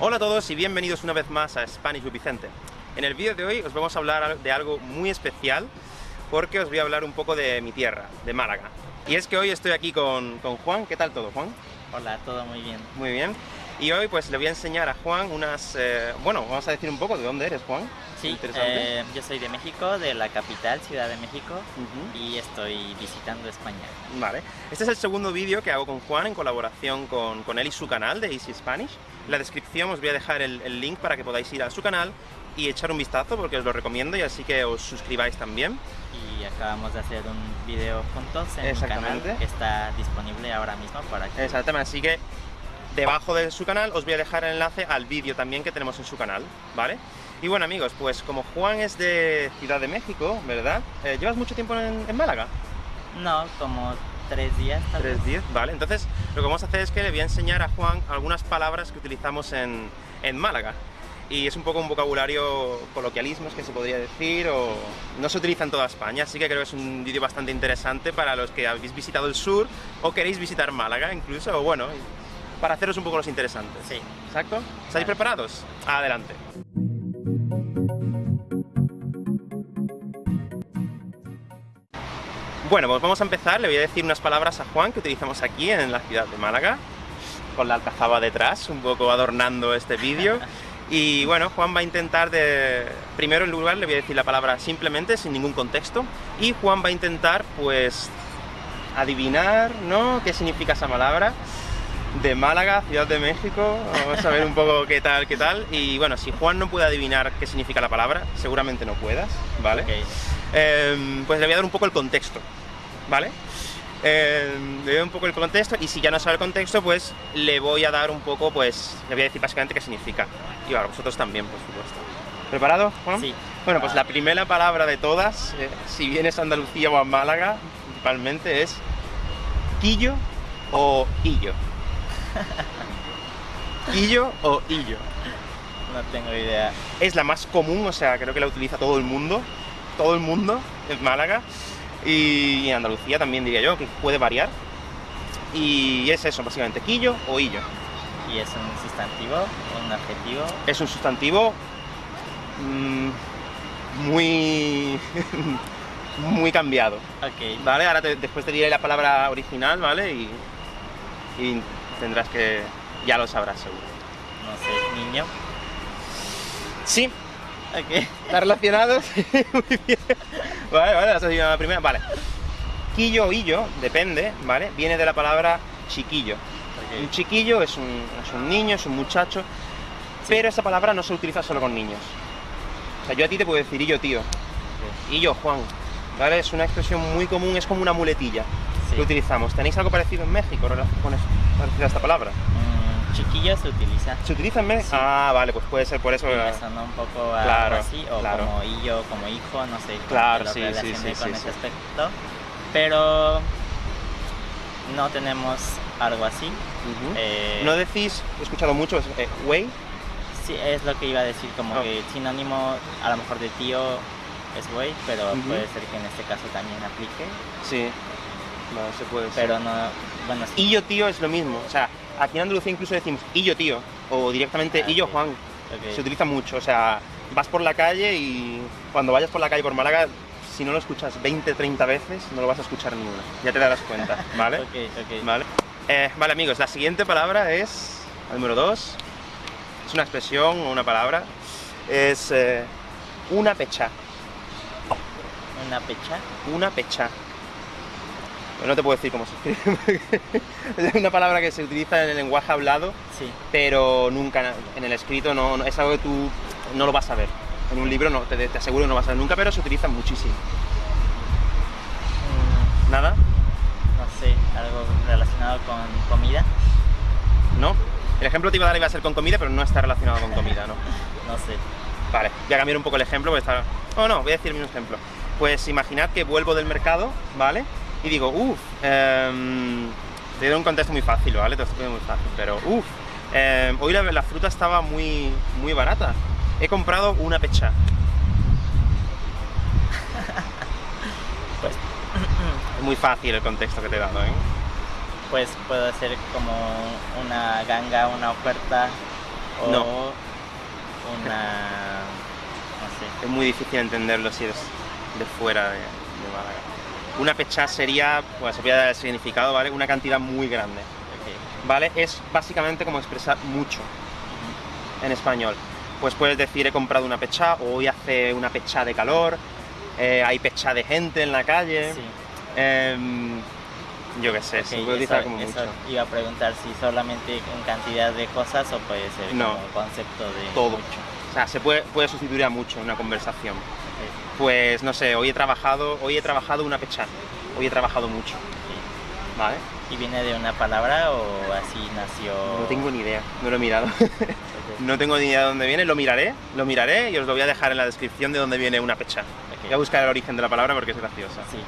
Hola a todos y bienvenidos una vez más a Spanish with Vicente. En el vídeo de hoy os vamos a hablar de algo muy especial porque os voy a hablar un poco de mi tierra, de Málaga. Y es que hoy estoy aquí con, con Juan. ¿Qué tal todo, Juan? Hola, todo muy bien. Muy bien. Y hoy pues le voy a enseñar a Juan unas... eh, bueno, vamos a decir un poco de dónde eres, Juan. Sí, eh, yo soy de México, de la capital, Ciudad de México, y estoy visitando España. Vale. Este es el segundo vídeo que hago con Juan en colaboración con, con él y su canal de Easy Spanish. En la descripción os voy a dejar el, el link para que podáis ir a su canal y echar un vistazo porque os lo recomiendo y así que os suscribáis también. Y acabamos de hacer un video juntos en mi Exactamente. canal, que está disponible ahora mismo para que... Exactamente, así que debajo de su canal os voy a dejar el enlace al vídeo también que tenemos en su canal, ¿vale? Y bueno amigos, pues como Juan es de Ciudad de México, ¿verdad? Eh, ¿Llevas mucho tiempo en, en Málaga? No, como tres días tal Tres vez. días, vale. Entonces lo que vamos a hacer es que le voy a enseñar a Juan algunas palabras que utilizamos en, en Málaga. Y es un poco un vocabulario coloquialismos que se podría decir, o no se utiliza en toda España, así que creo que es un vídeo bastante interesante para los que habéis visitado el sur o queréis visitar Málaga incluso, o bueno, para haceros un poco los interesantes. Sí. ¿Exacto? ¿Estáis Vale. preparados? Adelante. Bueno, pues vamos a empezar. Le voy a decir unas palabras a Juan que utilizamos aquí en la ciudad de Málaga, con la alcazaba detrás, un poco adornando este vídeo. Y bueno, Juan va a intentar de... Primero en lugar le voy a decir la palabra simplemente, sin ningún contexto, y Juan va a intentar, pues, adivinar, ¿no?, qué significa esa palabra de Málaga, Ciudad de México, vamos a ver un poco qué tal, qué tal, y bueno, si Juan no puede adivinar qué significa la palabra, seguramente no puedas, ¿vale? Eh, pues le voy a dar un poco el contexto, ¿vale? Eh, le voy a dar un poco el contexto y si ya no sabe el contexto, pues le voy a dar un poco, pues le voy a decir básicamente qué significa. Y ahora vosotros también, por supuesto. ¿Preparado, Juan? Sí. Bueno, pues la primera palabra de todas, eh, si vienes a Andalucía o a Málaga, principalmente es quillo o illo. quillo o illo. No tengo idea. Es la más común, o sea, creo que la utiliza todo el mundo, todo el mundo en Málaga y en Andalucía también diría yo, que puede variar. Y es eso, básicamente, quillo o illo. ¿Y es un sustantivo, un adjetivo? Es un sustantivo mm, muy muy cambiado, Ok. ¿vale? Ahora te- después te diré la palabra original, ¿vale? Y, y tendrás que... ya lo sabrás seguro. No sé, niño. Sí, Ok. ¿Está relacionado? Sí, muy bien. Vale, vale, esa sería la primera. Vale. Quillo o illo, depende, ¿vale? Viene de la palabra chiquillo. Un chiquillo es un, es un niño, es un muchacho, pero esa palabra no se utiliza solo con niños. O sea, yo a ti te puedo decir illo, tío. Illo, Juan. ¿Vale? Es una expresión muy común, es como una muletilla Utilizamos. ¿Tenéis algo parecido en México con eso, parecido a esta palabra? Mm, chiquillo se utiliza. ¿Se utiliza en México? Sí. Ah, vale, pues puede ser por eso. Me sonó un poco a Claro, algo así, o claro. como hillo, como hijo, no sé. Claro, lo sí, sí, relacioné sí, con sí, ese sí. aspecto. Pero no tenemos algo así. Eh, No decís, he escuchado mucho, eh, güey, Sí, es lo que iba a decir, como Oh. que sinónimo a lo mejor de tío es güey, pero puede ser que en este caso también aplique. Sí. No, se puede Pero no, bueno, sí. Y yo tío es lo mismo. O sea, aquí en Andalucía incluso decimos y yo tío. O directamente Ah, y yo ok. Juan. Se utiliza mucho. O sea, vas por la calle y cuando vayas por la calle por Málaga, si no lo escuchas 20, 30 veces, no lo vas a escuchar ni una. Ya te darás cuenta, ¿vale? Ok, ok. Vale. Eh, vale, amigos, la siguiente palabra es. la número 2. Es una expresión o una palabra. Es eh, una pecha. Una pecha. Una pecha. Pero no te puedo decir cómo se escribe. es una palabra que se utiliza en el lenguaje hablado, Sí. pero nunca en el escrito no, no- es algo que tú no lo vas a ver. En un libro no, te, te aseguro que no vas a ver nunca, pero se utiliza muchísimo. Mm, ¿Nada? no sé, algo relacionado con comida. ¿No? El ejemplo te iba a dar iba a ser con comida, pero no está relacionado con comida, ¿no? No sé. Vale, voy a cambiar un poco el ejemplo porque está... No, no, voy a decir un ejemplo. Pues imaginad que vuelvo del mercado, ¿vale? Y digo, uff, te doy un contexto muy fácil, ¿vale? Te lo muy fácil, pero uff, hoy la, la fruta estaba muy, muy barata. He comprado una pecha. Pues, Es muy fácil el contexto que te he dado, ¿eh? pues puede ser como una ganga, una oferta o No. una... no sé. Es muy difícil entenderlo si eres de fuera de, de Málaga. Una pechá sería, pues se puede dar el significado, ¿vale? Una cantidad muy grande. ¿vale? Es básicamente como expresar mucho en español. Pues puedes decir he comprado una pechá, o hoy hace una pechá de calor, eh, hay pechá de gente en la calle, Sí. em, yo qué sé, se Ok, puede utilizar eso- como eso mucho. iba a preguntar si solamente en cantidad de cosas o puede ser No. como concepto de Todo. mucho. O sea, se puede, puede sustituir a mucho en una conversación. Pues no sé, hoy he trabajado, hoy he trabajado una pechá, hoy he trabajado mucho. ¿vale? ¿Y viene de una palabra o así nació? No tengo ni idea, no lo he mirado. No tengo ni idea de dónde viene, lo miraré, lo miraré y os lo voy a dejar en la descripción de dónde viene una pechá. ok. Voy a buscar el origen de la palabra porque es graciosa. Sí,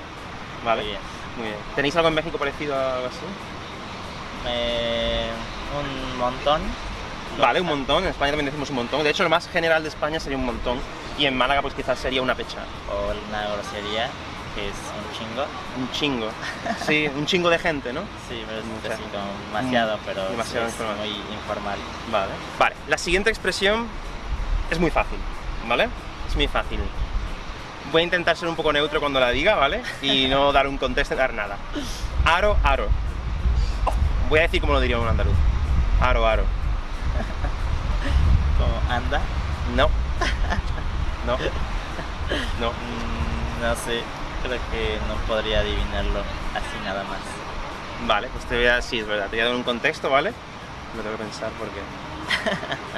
Vale, muy bien. muy bien. ¿Tenéis algo en México parecido a algo así? Eh, un montón. Vale, un montón. En España también decimos un montón. De hecho, lo más general de España sería un montón. Y en Málaga, pues quizás sería una pecha. O una grosería, que es un chingo. Un chingo. Sí, un chingo de gente, ¿no? Sí, pero es Mucha. así como demasiado, pero sí demasiado es informal. muy informal. Vale. Vale, la siguiente expresión es muy fácil, ¿vale? Es muy fácil. Voy a intentar ser un poco neutro cuando la diga, ¿vale? Y no dar un contexto, dar nada. Aro, aro. Voy a decir como lo diría un andaluz. Aro, aro. Como anda, No. No. No. mm, no sé, creo que no podría adivinarlo así nada más. Vale, pues te voy a... Sí, es verdad, te voy a dar un contexto, ¿vale? Lo tengo que pensar porque...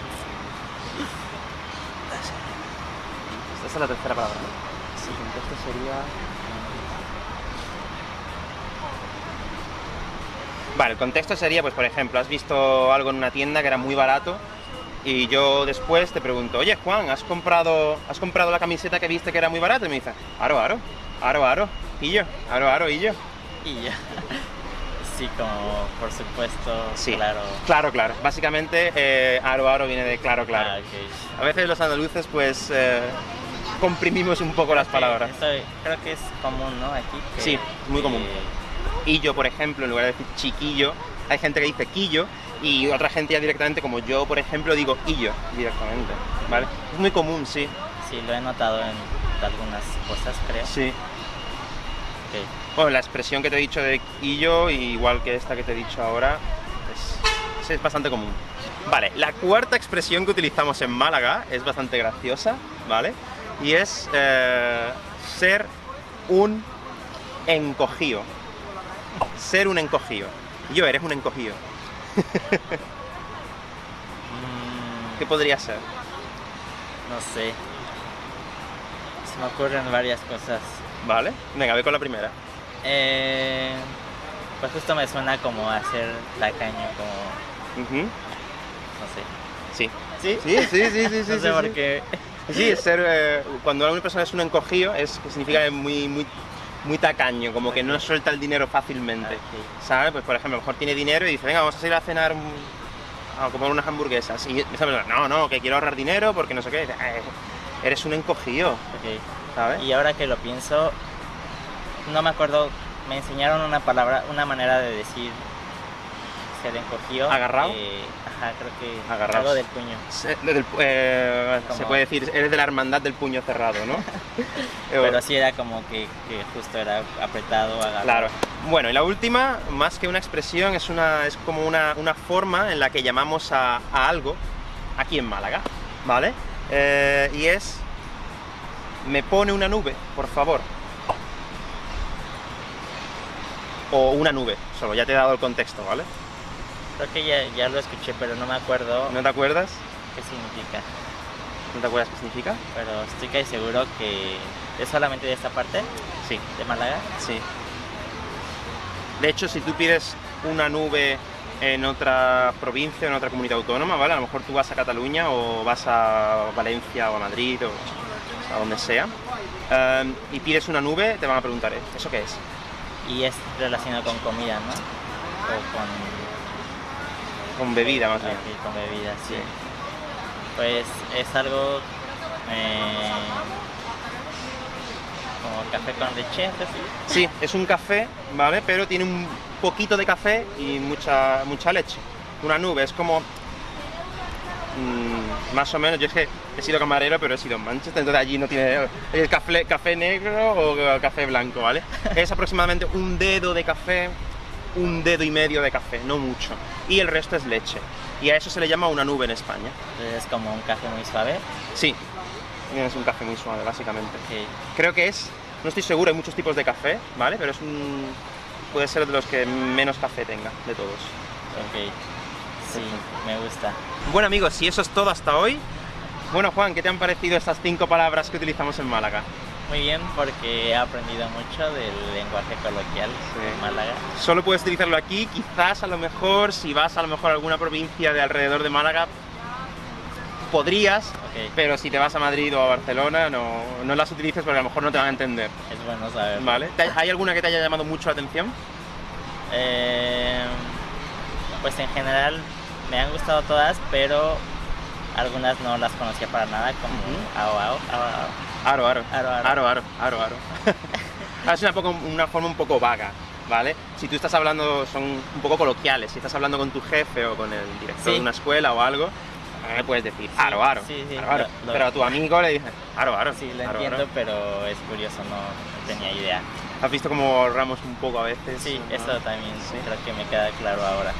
Esta es la tercera palabra, ¿no? Sí, el contexto sería... Vale, el contexto sería, pues por ejemplo, has visto algo en una tienda que era muy barato y yo después te pregunto, oye Juan, ¿has comprado, ¿has comprado la camiseta que viste que era muy barata? Y me dice, aro, aro, aro, aro, y yo, aro, aro, y yo. Y ya. Sí, como por supuesto, Sí. claro. Claro, claro. Básicamente, eh, aro, aro viene de claro, claro. Ah, ok. A veces los andaluces, pues, eh, comprimimos un poco las palabras. Esto creo que es común, ¿no? Aquí. que- Sí, muy común. que- Y yo, por ejemplo, en lugar de decir chiquillo, hay gente que dice quillo y otra gente ya directamente, como yo, por ejemplo, digo illo directamente. ¿Vale? Es muy común, sí. Sí, lo he notado en algunas cosas, creo. Sí. Bueno, la expresión que te he dicho de illo, igual que esta que te he dicho ahora, es, sí, es bastante común. Vale, la cuarta expresión que utilizamos en Málaga es bastante graciosa, ¿vale? Y es eh, ser un encogido. Ser un encogido. Yo, eres un encogido. Mm, ¿Qué podría ser? no sé. Se me ocurren varias cosas. ¿Vale? Venga, ve con la primera. Eh, pues justo me suena como a ser tacaño, como. Ujú. No sé. Sí. ¿Sí? Sí, sí, sí, sí, sí. no sé sí, por sí. qué. Sí, ser, eh, cuando una persona es un encogido, es que significa que es muy, muy, muy tacaño, como que no suelta el dinero fácilmente. ¿Sabes? Pues por ejemplo, a lo mejor tiene dinero y dice, venga, vamos a ir a cenar a comer unas hamburguesas. Y esa persona, no, no, que quiero ahorrar dinero porque no sé qué. "Eh, eres un encogido. ¿sabes? Y ahora que lo pienso, no me acuerdo, me enseñaron una palabra, una manera de decir ser encogido. ¿Agarrado? eh, ajá, creo que Agarrado. algo del puño. Se, del- eh, se puede decir, eres de la hermandad del puño cerrado, ¿no? Pero sí era como que, que justo era apretado, agarrado. Claro. Bueno, y la última, más que una expresión, es, una, es como una, una forma en la que llamamos a, a algo aquí en Málaga, ¿vale? Eh, y es, me pone una nube, por favor. O una nube, solo, ya te he dado el contexto, ¿vale? Creo que ya, ya lo escuché, pero no me acuerdo ¿No te acuerdas? qué significa. ¿No te acuerdas qué significa? Pero estoy casi seguro que es solamente de esta parte, Sí, de Málaga. sí. De hecho, si tú pides una nube en otra provincia, en otra comunidad autónoma, ¿vale? A lo mejor tú vas a Cataluña o vas a Valencia o a Madrid o a donde sea, em, y pides una nube, te van a preguntar, ¿eh? ¿eso qué es? Y es relacionado con comida, ¿no? O con, Con bebida, más bien. con bebida, sí. Sí. Pues es algo eh, como café con leche. Sí, es un café, ¿vale? Pero tiene un poquito de café y mucha, mucha leche. Una nube, es como... mm, más o menos, yo es que he sido camarero, pero he sido en Manchester, entonces allí no tiene el café, café negro o café blanco, ¿vale? Es aproximadamente un dedo de café, un dedo y medio de café, no mucho. Y el resto es leche. Y a eso se le llama una nube en España. Es como un café muy suave. Sí, es un café muy suave, básicamente. Creo que es, no estoy seguro, hay muchos tipos de café, ¿vale? Pero es un, puede ser de los que menos café tenga, de todos. Ok. Sí, me gusta. Bueno amigos, si eso es todo hasta hoy, bueno Juan, ¿qué te han parecido estas cinco palabras que utilizamos en Málaga? Muy bien, porque he aprendido mucho del lenguaje coloquial Sí. de Málaga. Solo puedes utilizarlo aquí, quizás a lo mejor, si vas a lo mejor a alguna provincia de alrededor de Málaga, podrías, pero si te vas a Madrid o a Barcelona, no, no las utilices porque a lo mejor no te van a entender, es bueno saber. ¿vale? ¿Te- ¿Hay alguna que te haya llamado mucho la atención? Eh, pues en general me han gustado todas, pero algunas no las conocía para nada, como Ujú. ao, ao, ao, ao. Aro, aro. Aro, aro. Aro, aro, aro, aro. Ah, es una, poco, una forma un poco vaga, ¿vale? Si tú estás hablando, son un poco coloquiales, si estás hablando con tu jefe o con el director Sí. de una escuela o algo, eh, puedes decir aro, aro, sí, sí, aro, aro. lo- lo- pero a tu amigo le dices aro, aro. Sí, lo aro, entiendo, pero es curioso, no, tenía idea. ¿Has visto cómo ahorramos un poco a veces? Sí, ¿no? eso también creo que me queda claro ahora.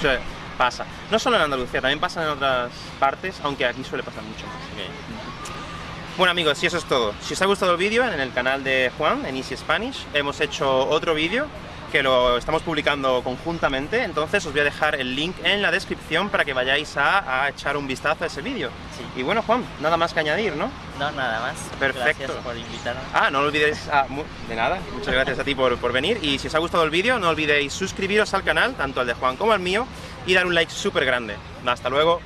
Sí, pasa. No solo en Andalucía, también pasa en otras partes, aunque aquí suele pasar mucho más. Ok. Bueno amigos, y eso es todo. Si os ha gustado el vídeo, en el canal de Juan, en Easy Spanish, hemos hecho otro vídeo que lo estamos publicando conjuntamente, entonces os voy a dejar el link en la descripción para que vayáis a, a echar un vistazo a ese vídeo. Sí. Y bueno Juan, nada más que añadir, ¿no? No, nada más. Perfecto. Gracias por invitarme. Ah, no olvidéis... ah, de nada, muchas gracias a ti por, por venir y si os ha gustado el vídeo no olvidéis suscribiros al canal, tanto al de Juan como al mío, y dar un like súper grande. Hasta luego.